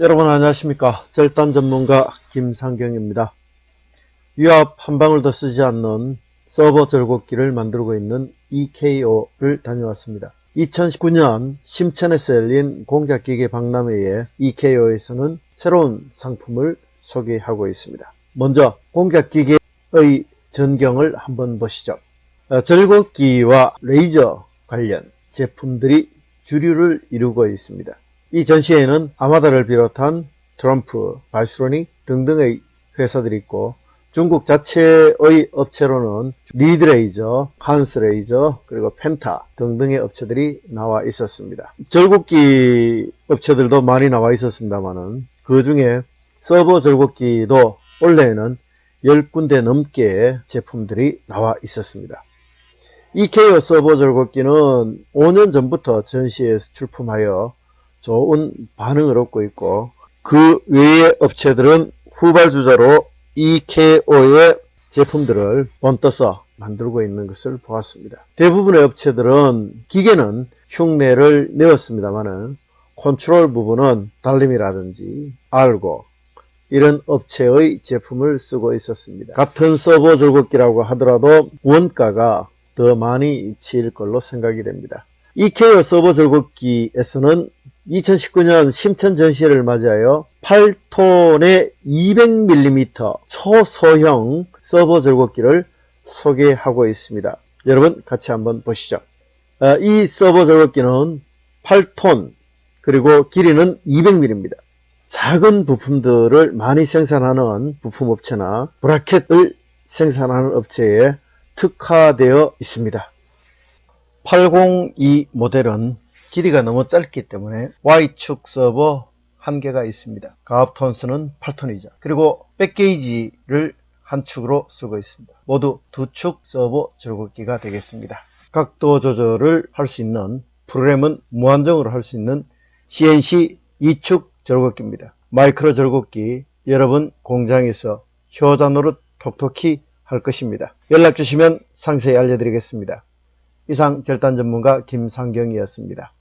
여러분 안녕하십니까? 절단 전문가 김상경입니다. 유압 한 방울 더 쓰지 않는 서버 절곡기를 만들고 있는 EKO를 다녀왔습니다. 2019년 심천에서 열린 공작기계 박람회에 EKO에서는 새로운 상품을 소개하고 있습니다. 먼저 공작기계의 전경을 한번 보시죠. 어, 절곡기와 레이저 관련 제품들이 주류를 이루고 있습니다. 이 전시회에는 아마다를 비롯한 Trumpf, Bystronic 등등의 회사들이 있고 중국 자체의 업체로는 리드레이저, 한스레이저, 그리고 펜타 등등의 업체들이 나와 있었습니다. 절곡기 업체들도 많이 나와 있었습니다만은 그 중에 서보 절곡기도 원래는 10군데 넘게 제품들이 나와 있었습니다. EKO 서보 절곡기는 5년 전부터 전시에서 출품하여 좋은 반응을 얻고 있고 그 외의 업체들은 후발주자로 EKO의 제품들을 본떠서 만들고 있는 것을 보았습니다. 대부분의 업체들은 기계는 흉내를 내었습니다만 컨트롤 부분은 Delem이라든지 알고 이런 업체의 제품을 쓰고 있었습니다. 같은 서보 절곡기라고 하더라도 원가가 더 많이 치일 걸로 생각이 됩니다. 이케어 서버 절곡기에서는 2019년 심천 전시회를 맞이하여 8톤의 200mm 초소형 서버 절곡기를 소개하고 있습니다. 여러분 같이 한번 보시죠. 아, 이 서버 절곡기는 8톤 그리고 길이는 200mm입니다. 작은 부품들을 많이 생산하는 부품업체나 브라켓을 생산하는 업체에 특화되어 있습니다. 802 모델은 길이가 너무 짧기 때문에 Y축 서버 한계가 있습니다. 가압 톤수는 8톤이죠. 그리고 백게이지를 한 축으로 쓰고 있습니다. 모두 두 축 서버 절곡기가 되겠습니다. 각도 조절을 할 수 있는 프로그램은 무한정으로 할 수 있는 CNC 2축 절곡기입니다. 마이크로 절곡기 여러분 공장에서 효자 노릇 톡톡히 할 것입니다. 연락 주시면 상세히 알려드리겠습니다. 이상 절단 전문가 김상경이었습니다.